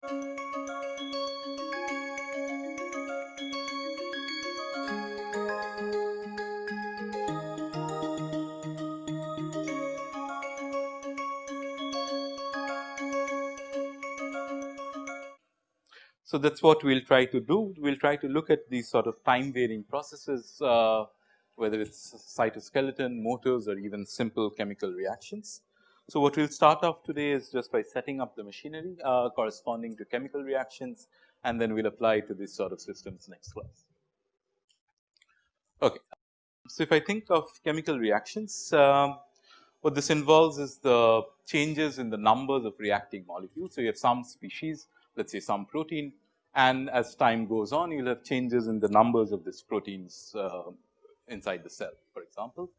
So, that is what we will try to do. We will try to look at these sort of time varying processes, uh, whether it is cytoskeleton, motors or even simple chemical reactions. So, what we will start off today is just by setting up the machinery uh, corresponding to chemical reactions and then we will apply to these sort of systems next class. Okay. So, if I think of chemical reactions, um, what this involves is the changes in the numbers of reacting molecules. So, you have some species let us say some protein and as time goes on you will have changes in the numbers of these proteins uh, inside the cell for example.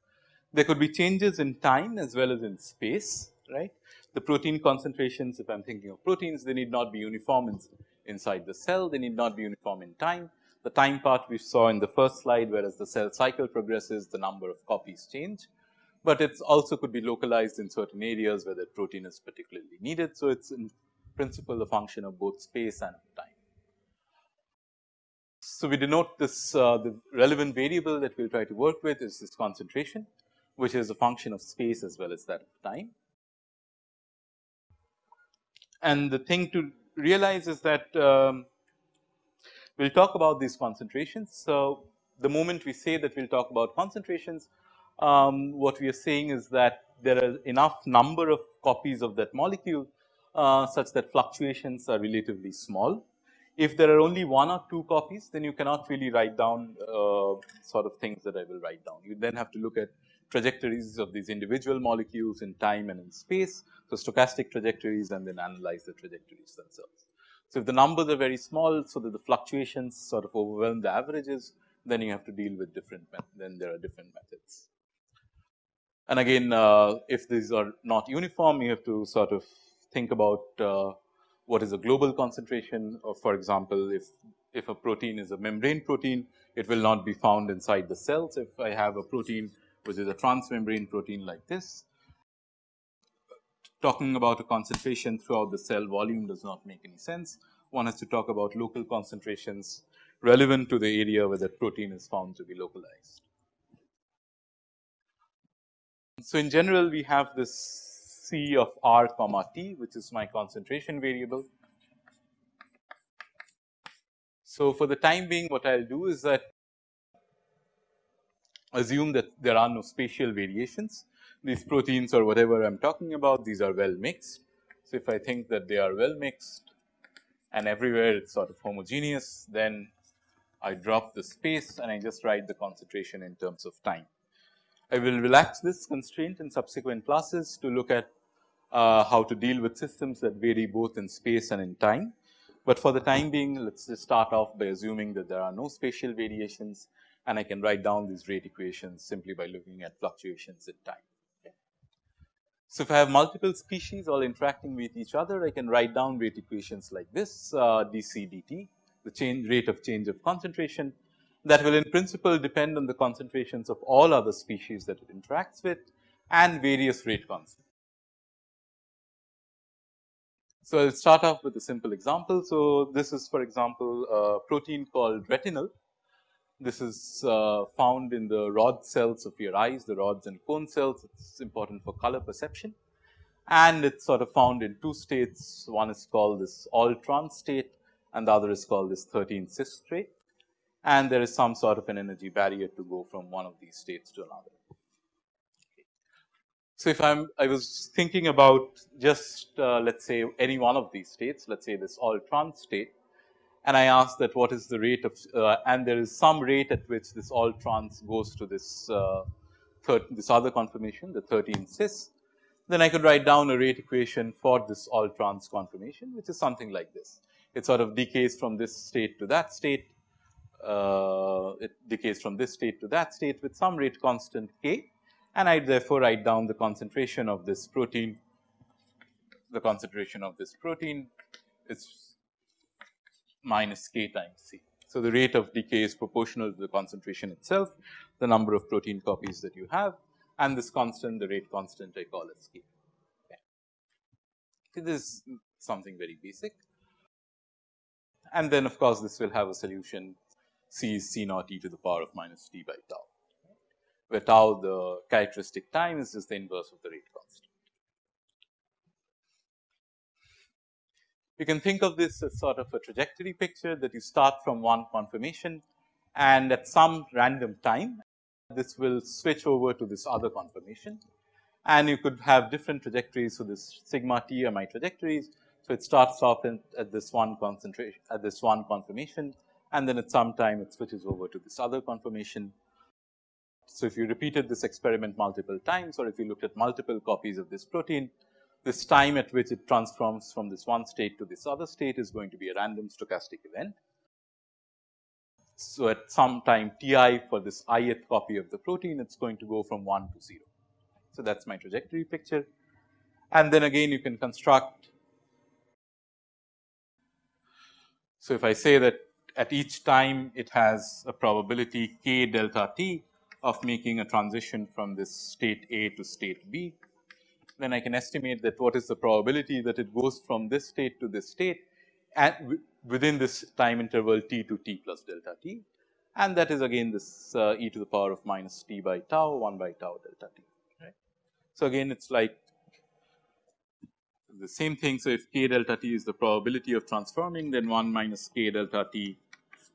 There could be changes in time as well as in space right. The protein concentrations if I am thinking of proteins they need not be uniform in, inside the cell they need not be uniform in time. The time part we saw in the first slide whereas the cell cycle progresses the number of copies change but it also could be localized in certain areas where that protein is particularly needed. So, it is in principle a function of both space and time. So, we denote this uh, the relevant variable that we will try to work with is this concentration which is a function of space as well as that of time. And the thing to realize is that um, we will talk about these concentrations. So, the moment we say that we will talk about concentrations, um, what we are saying is that there are enough number of copies of that molecule uh, such that fluctuations are relatively small. If there are only one or two copies then you cannot really write down uh, sort of things that I will write down. You then have to look at trajectories of these individual molecules in time and in space. So, stochastic trajectories and then analyze the trajectories themselves. So, if the numbers are very small so that the fluctuations sort of overwhelm the averages then you have to deal with different then there are different methods. And again uh, if these are not uniform you have to sort of think about uh, what is a global concentration of for example, if if a protein is a membrane protein, it will not be found inside the cells. If I have a protein which is a transmembrane protein like this, talking about a concentration throughout the cell volume does not make any sense. One has to talk about local concentrations relevant to the area where that protein is found to be localized. So, in general we have this C of r comma t which is my concentration variable. So, for the time being what I will do is that assume that there are no spatial variations these proteins or whatever I am talking about these are well mixed. So, if I think that they are well mixed and everywhere it is sort of homogeneous then I drop the space and I just write the concentration in terms of time. I will relax this constraint in subsequent classes to look at uh, how to deal with systems that vary both in space and in time. But for the time being let us just start off by assuming that there are no spatial variations and I can write down these rate equations simply by looking at fluctuations in time. So, if I have multiple species all interacting with each other I can write down rate equations like this uh, dc dt the change rate of change of concentration that will in principle depend on the concentrations of all other species that it interacts with and various rate constants. So, I will start off with a simple example. So, this is for example, a protein called retinal. This is uh, found in the rod cells of your eyes, the rods and cone cells. It is important for color perception and it is sort of found in two states. One is called this all trans state and the other is called this 13 cis state and there is some sort of an energy barrier to go from one of these states to another. So, if I am I was thinking about just uh, let us say any one of these states let us say this all trans state and I ask that what is the rate of uh, and there is some rate at which this all trans goes to this uh, this other conformation the 13 cis. Then I could write down a rate equation for this all trans conformation which is something like this. It sort of decays from this state to that state uh, it decays from this state to that state with some rate constant k. And I therefore write down the concentration of this protein, the concentration of this protein is minus k times c. So, the rate of decay is proportional to the concentration itself, the number of protein copies that you have and this constant the rate constant I call as k. Okay. So, this is something very basic. and then of course, this will have a solution C is C naught e to the power of minus t by tau, where tau the characteristic time is just the inverse of the rate constant. You can think of this as sort of a trajectory picture that you start from one conformation and at some random time this will switch over to this other conformation and you could have different trajectories. So, this sigma t are my trajectories. So, it starts off in, at this one concentration at this one conformation and then at some time it switches over to this other conformation. So, if you repeated this experiment multiple times or if you looked at multiple copies of this protein, this time at which it transforms from this one state to this other state is going to be a random stochastic event. So, at some time t i for this ith copy of the protein, it is going to go from 1 to 0. So, that is my trajectory picture. And then again you can construct. So, if I say that at each time it has a probability k delta t of making a transition from this state A to state B, then I can estimate that what is the probability that it goes from this state to this state at within this time interval t to t plus delta t and that is again this uh, e to the power of minus t by tau 1 by tau delta t right. So, again it is like the same thing. So, if k delta t is the probability of transforming then 1 minus k delta t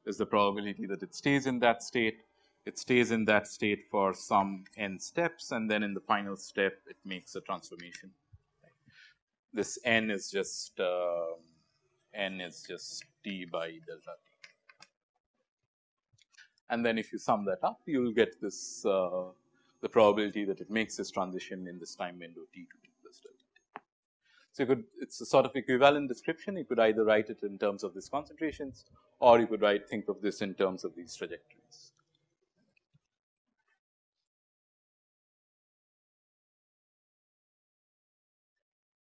is the probability that it stays in that state it stays in that state for some n steps and then in the final step it makes a transformation. This n is just uh, n is just t by delta t. And then if you sum that up you will get this uh, the probability that it makes this transition in this time window t to t plus delta t. So, you could it is a sort of equivalent description you could either write it in terms of these concentrations or you could write think of this in terms of these trajectories.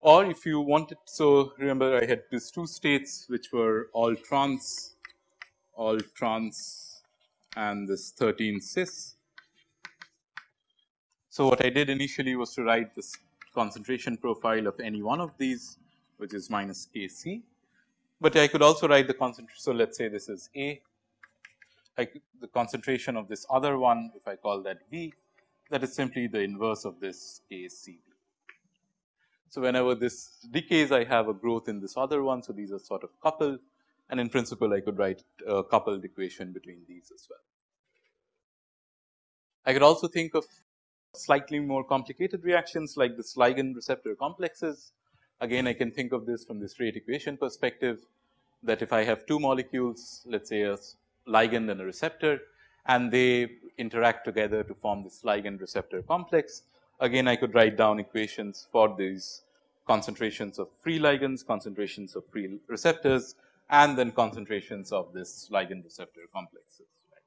Or if you wanted. So, remember I had these two states which were all trans, all trans and this 13 cis. So, what I did initially was to write this concentration profile of any one of these which is minus k c, but I could also write the concentration. So, let us say this is A, could, the concentration of this other one if I call that B that is simply the inverse of this k c so, whenever this decays I have a growth in this other one. So, these are sort of coupled and in principle I could write a coupled equation between these as well. I could also think of slightly more complicated reactions like the ligand receptor complexes. Again I can think of this from this rate equation perspective that if I have two molecules let us say a ligand and a receptor and they interact together to form this ligand receptor complex again I could write down equations for these concentrations of free ligands, concentrations of free receptors and then concentrations of this ligand receptor complexes. Right.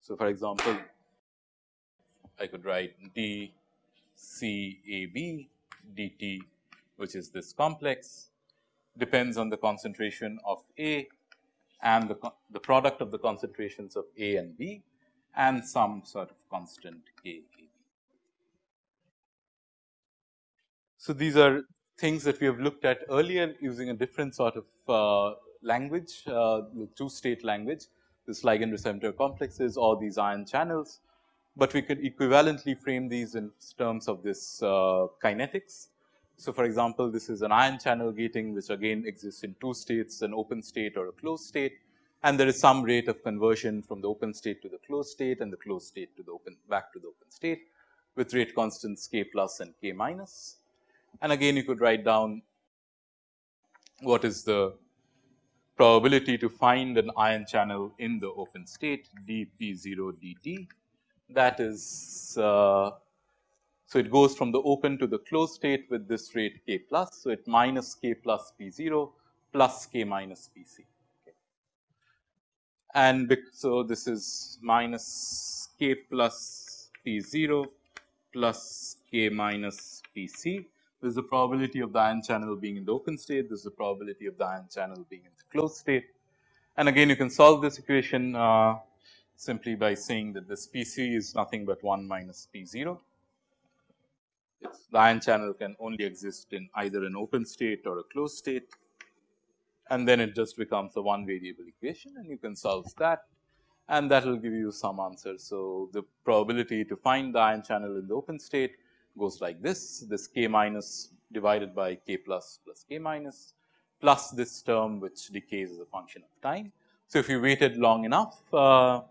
So, for example, I could write d C A B d t which is this complex depends on the concentration of A and the, the product of the concentrations of A and B and some sort of constant K So, these are things that we have looked at earlier using a different sort of uh, language, uh, the two state language, this ligand receptor complexes or these ion channels, but we could equivalently frame these in terms of this uh, kinetics. So, for example, this is an ion channel gating which again exists in two states an open state or a closed state and there is some rate of conversion from the open state to the closed state and the closed state to the open back to the open state with rate constants k plus and k minus. And again you could write down what is the probability to find an ion channel in the open state dp0 dt that is uh, so it goes from the open to the closed state with this rate k plus. So, it minus k plus p 0 plus k minus p c okay. and so this is minus k plus p 0 plus k minus p there is the probability of the ion channel being in the open state, there is the probability of the ion channel being in the closed state. And again you can solve this equation uh, simply by saying that this P c is nothing but 1 minus P 0. It's the ion channel can only exist in either an open state or a closed state. and then it just becomes a one variable equation and you can solve that and that will give you some answer. So, the probability to find the ion channel in the open state goes like this, this k minus divided by k plus plus k minus plus this term which decays as a function of time. So, if you waited long enough, uh,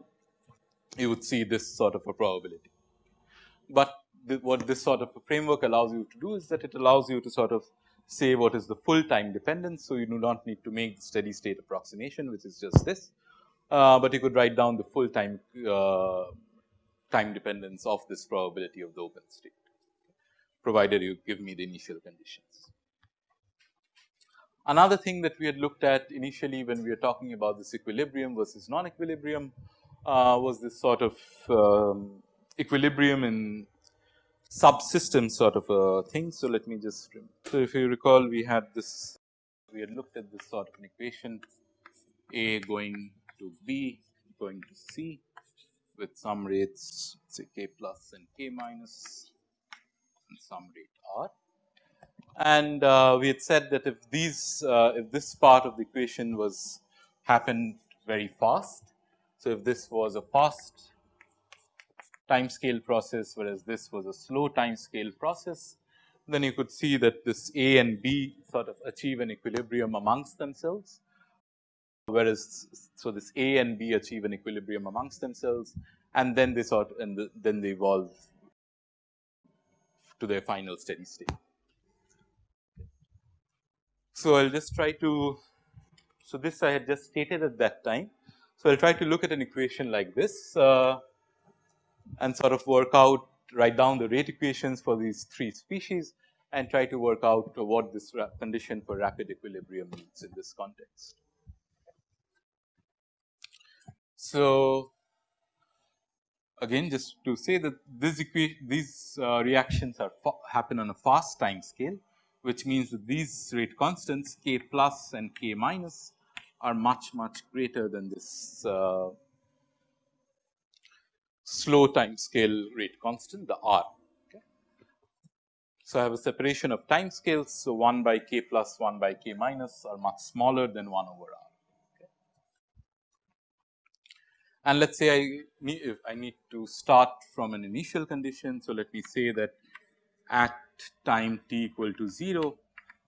you would see this sort of a probability. But what this sort of a framework allows you to do is that it allows you to sort of say what is the full time dependence. So, you do not need to make the steady state approximation which is just this, uh, but you could write down the full time uh, time dependence of this probability of the open state provided you give me the initial conditions. Another thing that we had looked at initially when we were talking about this equilibrium versus non-equilibrium uh, was this sort of um, equilibrium in subsystem sort of a thing. So, let me just so if you recall we had this we had looked at this sort of an equation A going to B going to C with some rates say k plus and k minus some rate r. And uh, we had said that if these uh, if this part of the equation was happened very fast. So, if this was a fast time scale process whereas this was a slow time scale process, then you could see that this A and B sort of achieve an equilibrium amongst themselves. Whereas, so this A and B achieve an equilibrium amongst themselves and then they sort and the, then they evolve to their final steady state. So, I will just try to, so this I had just stated at that time. So, I will try to look at an equation like this uh, and sort of work out write down the rate equations for these three species and try to work out what this condition for rapid equilibrium means in this context. So, again just to say that this these uh, reactions are happen on a fast time scale which means that these rate constants k plus and k minus are much much greater than this uh, slow time scale rate constant the r. So, I have a separation of time scales. So, 1 by k plus 1 by k minus are much smaller than 1 over r. And let us say I need, if I need to start from an initial condition. So, let me say that at time t equal to 0,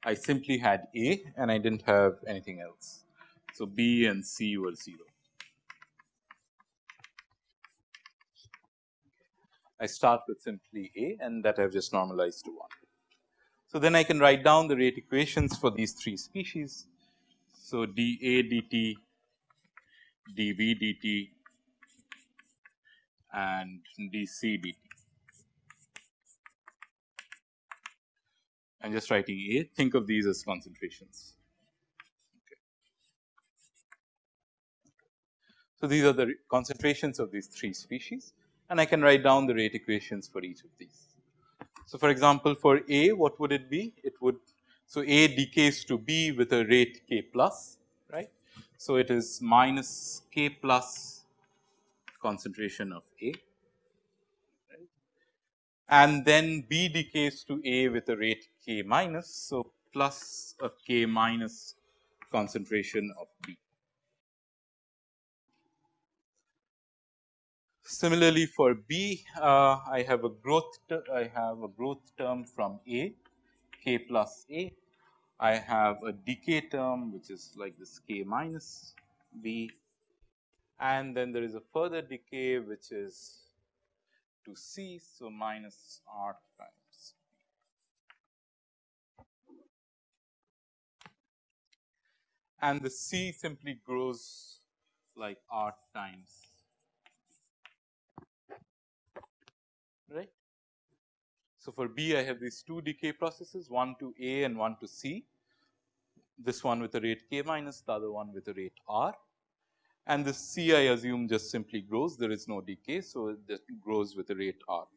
I simply had A and I did not have anything else. So, B and C were 0. I start with simply A and that I have just normalized to 1. So, then I can write down the rate equations for these three species. So, dA dt, dV dt and dc dt. I'm just writing A, think of these as concentrations. Okay. So, these are the concentrations of these three species and I can write down the rate equations for each of these. So, for example, for A what would it be? It would so A decays to B with a rate k plus right. So, it is minus k plus concentration of A and then B decays to A with a rate k minus. So, plus a k minus concentration of B. Similarly, for B, uh, I have a growth I have a growth term from A k plus A. I have a decay term which is like this k minus B and then there is a further decay which is to C. So, minus R times and the C simply grows like R times right. So, for B I have these two decay processes one to A and one to C this one with a rate k minus the other one with a rate R and the C I assume just simply grows there is no decay. So, it just grows with a rate r.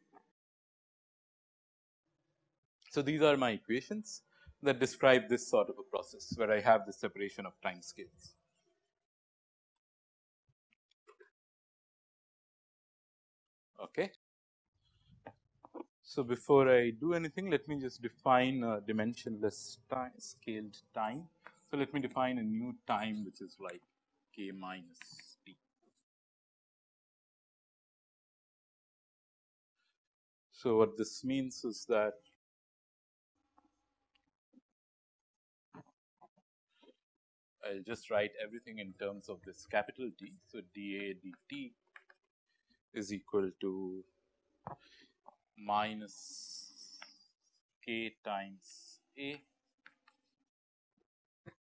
So, these are my equations that describe this sort of a process where I have the separation of time scales. Okay. So, before I do anything let me just define a dimensionless time scaled time. So, let me define a new time which is like minus t. So, what this means is that I will just write everything in terms of this capital T. So, dA dt is equal to minus k times A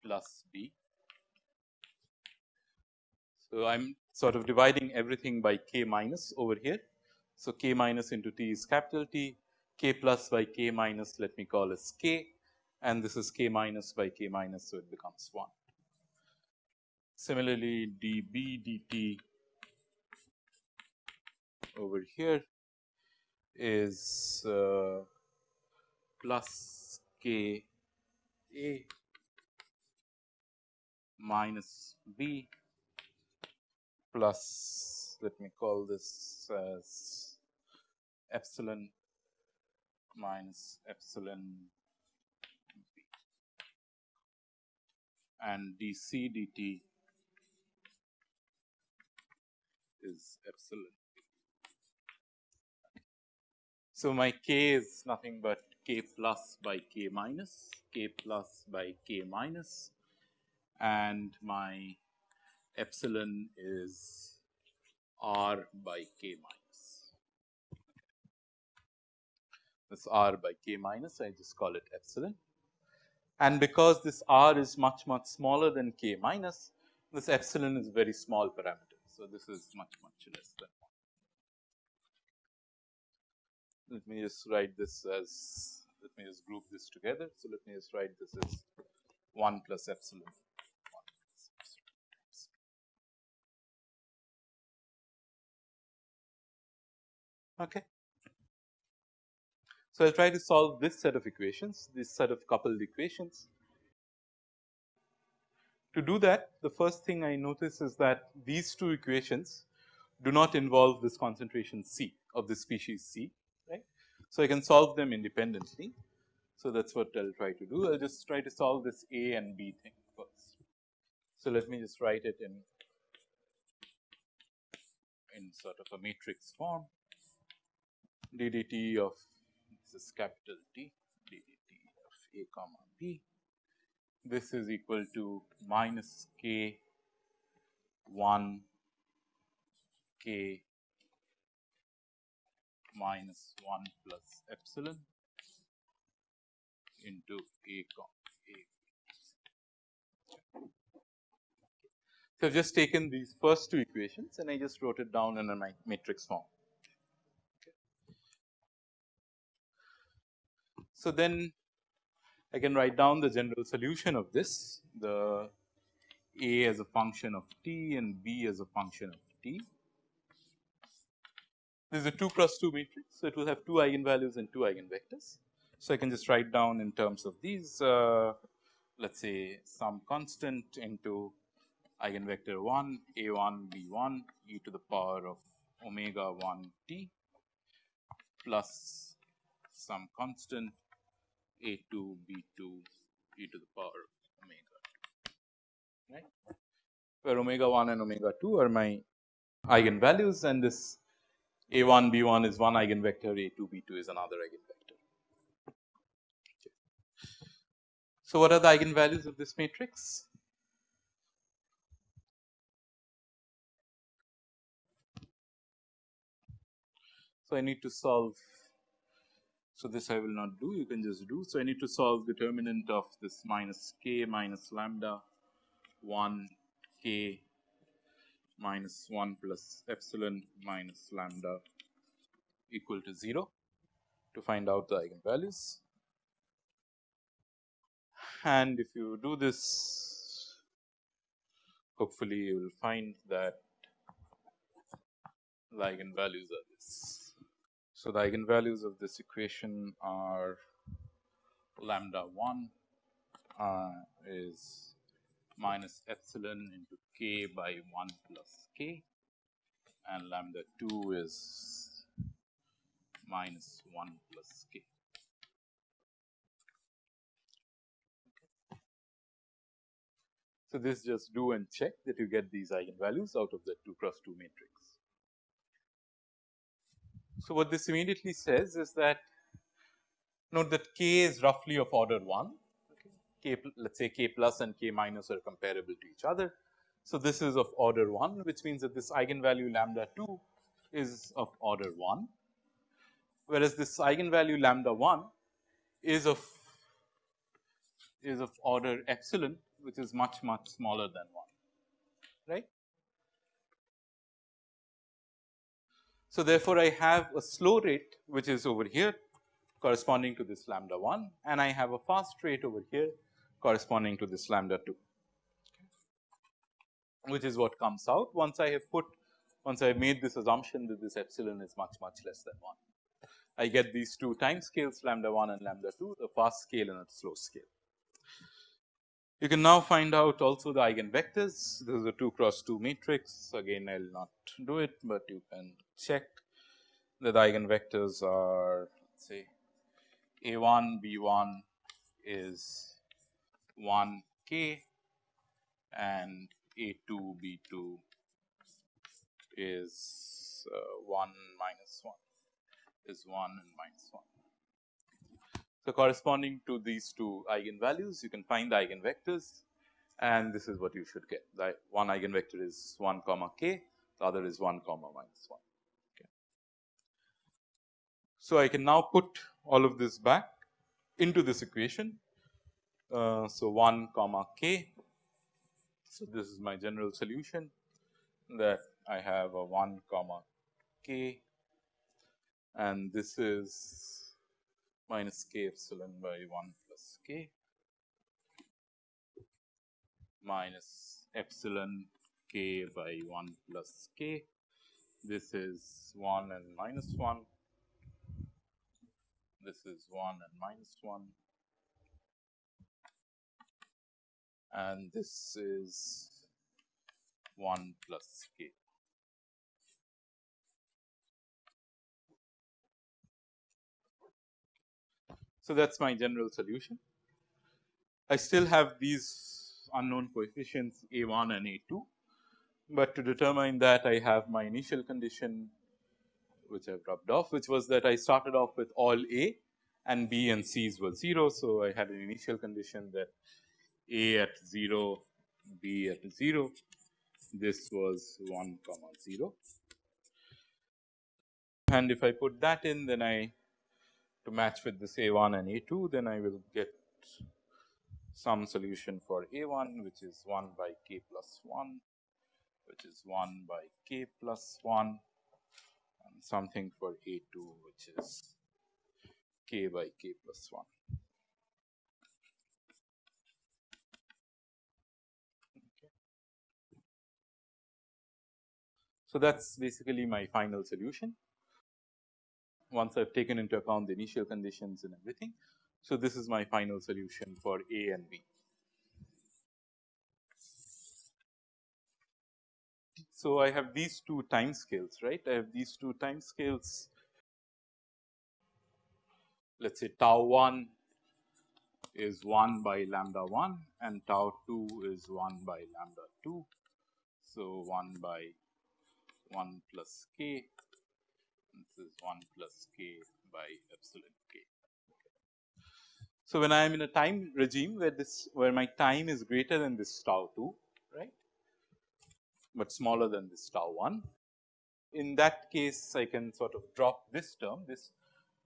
plus B. So, I am sort of dividing everything by k minus over here. So, k minus into t is capital T, k plus by k minus let me call as k and this is k minus by k minus. So, it becomes 1. Similarly, dB dt over here is uh, plus k a minus b plus let me call this as epsilon minus epsilon b and dc dt is epsilon. So, my k is nothing but k plus by k minus, k plus by k minus and my epsilon is r by k minus. This r by k minus I just call it epsilon and because this r is much much smaller than k minus this epsilon is very small parameter. So, this is much much less than 1. Let me just write this as let me just group this together. So, let me just write this as 1 plus epsilon. Okay. So, I will try to solve this set of equations, this set of coupled equations to do that, the first thing I notice is that these two equations do not involve this concentration C of the species C, right. So, I can solve them independently. So, that is what I will try to do. I will just try to solve this A and B thing first. So, let me just write it in in sort of a matrix form d dt of this is capital T d dt of A comma B this is equal to minus k 1 k minus 1 plus epsilon into a comma a. So, I have just taken these first two equations and I just wrote it down in a matrix form. So, then I can write down the general solution of this, the A as a function of t and B as a function of t. This is a 2 cross 2 matrix, so it will have 2 eigenvalues and 2 eigenvectors. So, I can just write down in terms of these, uh, let us say some constant into eigenvector 1, a 1, b 1, e to the power of omega 1 t plus some constant a 2 b 2 e to the power omega right where omega 1 and omega 2 are my eigenvalues and this a 1 b 1 is one eigenvector a 2 b 2 is another eigenvector. Okay. So, what are the eigenvalues of this matrix? So, I need to solve so, this I will not do you can just do. So, I need to solve determinant of this minus k minus lambda 1 k minus 1 plus epsilon minus lambda equal to 0 to find out the eigenvalues. And if you do this hopefully you will find that the eigenvalues are. So, the eigenvalues of this equation are lambda 1 uh, is minus epsilon into k by 1 plus k and lambda 2 is minus 1 plus k. So, this just do and check that you get these eigenvalues out of the 2 cross 2 matrix. So, what this immediately says is that note that k is roughly of order 1, k let us say k plus and k minus are comparable to each other. So, this is of order 1 which means that this eigenvalue lambda 2 is of order 1, whereas this eigenvalue lambda 1 is of is of order epsilon which is much much smaller than 1 right. So, therefore, I have a slow rate which is over here corresponding to this lambda 1 and I have a fast rate over here corresponding to this lambda 2 which is what comes out once I have put once I have made this assumption that this epsilon is much much less than 1. I get these two time scales lambda 1 and lambda 2 the fast scale and a slow scale. You can now find out also the eigenvectors. This is a 2 cross 2 matrix. Again, I will not do it, but you can check that the eigenvectors are let's say a 1 b 1 is 1 k and a 2 b 2 is uh, 1 minus 1 is 1 and minus 1. So, corresponding to these two eigenvalues you can find the eigenvectors and this is what you should get the one eigenvector is 1 comma k the other is 1 comma minus 1. So, I can now put all of this back into this equation. Uh, so, 1 comma k. So, this is my general solution that I have a 1 comma k and this is minus k epsilon by 1 plus k minus epsilon k by 1 plus k. This is 1 and minus 1. This is 1 and minus 1. And this is 1 plus k. So, that is my general solution. I still have these unknown coefficients a 1 and a 2, but to determine that I have my initial condition which I have rubbed off which was that I started off with all a and b and c's were 0. So, I had an initial condition that a at 0, b at 0, this was 1 comma 0 and if I put that in then I to match with this A 1 and A 2 then I will get some solution for A 1 which is 1 by k plus 1 which is 1 by k plus 1 and something for A 2 which is k by k plus 1. So, that is basically my final solution once I have taken into account the initial conditions and everything. So, this is my final solution for A and B. So, I have these two time scales right I have these two time scales let us say tau 1 is 1 by lambda 1 and tau 2 is 1 by lambda 2. So, 1 by 1 plus k this is 1 plus k by epsilon k. So, when I am in a time regime where this where my time is greater than this tau 2 right, but smaller than this tau 1. In that case I can sort of drop this term this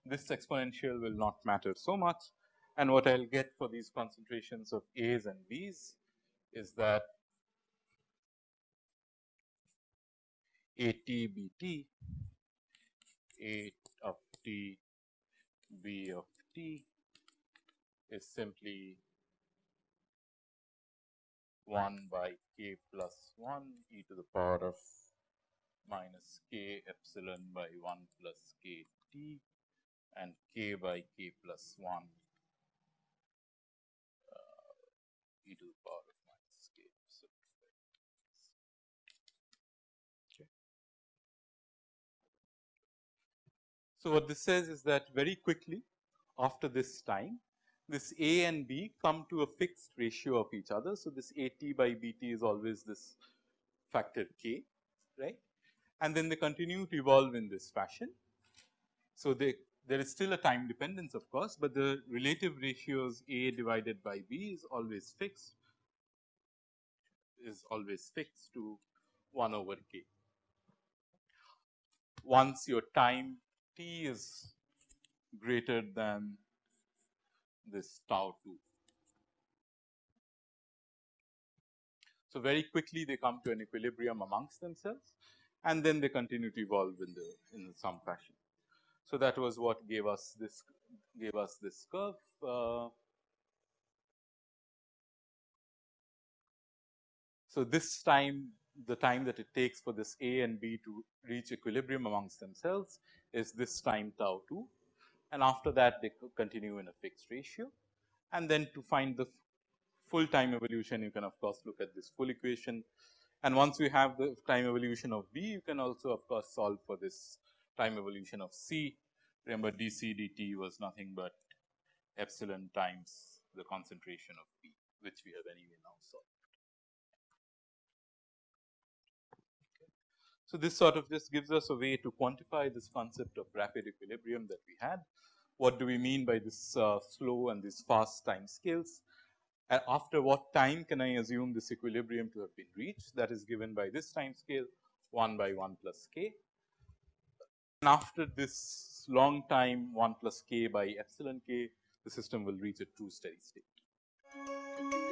this exponential will not matter so much and what I will get for these concentrations of A's and B's is that A t B t a of t b of t is simply 1 by k plus 1 e to the power of minus k epsilon by 1 plus k t and k by k plus 1 uh, e to the power of minus k epsilon. Okay. So, what this says is that very quickly after this time this A and B come to a fixed ratio of each other. So, this A t by B t is always this factor k right and then they continue to evolve in this fashion. So, they there is still a time dependence of course, but the relative ratios A divided by B is always fixed is always fixed to 1 over k. Once your time t is greater than this tau 2. So, very quickly they come to an equilibrium amongst themselves and then they continue to evolve in the in some fashion. So, that was what gave us this gave us this curve. Uh, so, this time the time that it takes for this A and B to reach equilibrium amongst themselves is this time tau 2 and after that they continue in a fixed ratio. And then to find the full time evolution you can of course look at this full equation and once you have the time evolution of B you can also of course solve for this time evolution of C. Remember dC dt was nothing but epsilon times the concentration of B which we have anyway now solved. So, this sort of just gives us a way to quantify this concept of rapid equilibrium that we had. What do we mean by this uh, slow and these fast time scales? And after what time can I assume this equilibrium to have been reached that is given by this time scale 1 by 1 plus k. And after this long time 1 plus k by epsilon k the system will reach a true steady state.